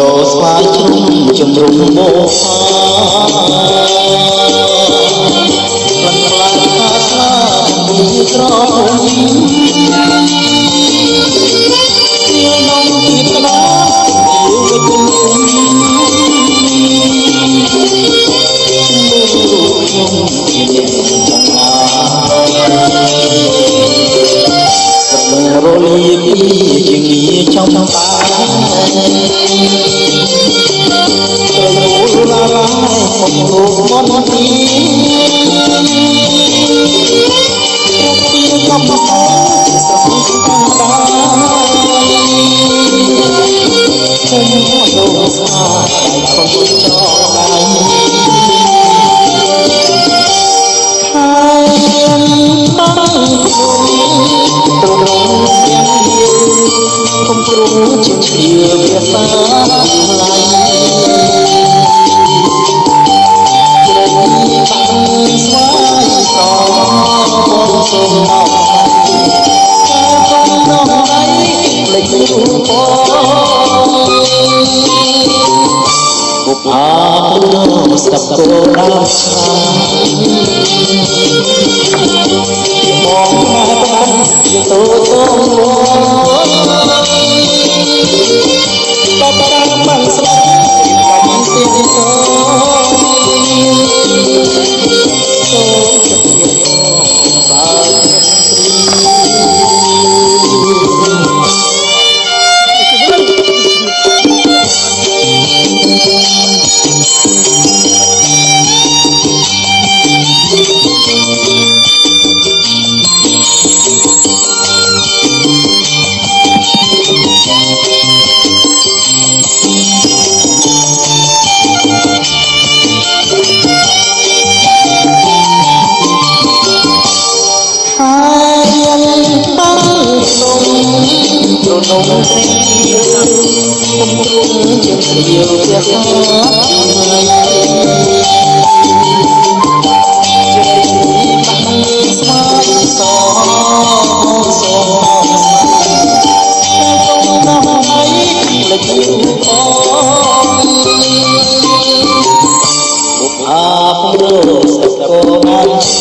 រស្វាយជ្រុំជំរុំបោផា អាស្តាប់គោដល់ឆ្នាំមកមកបានសៀងតូច ក្នុងព្រះជាជាយោរាសាស្មាយសសទៅទៅហើយលេចអូអាព្រោះសកលណា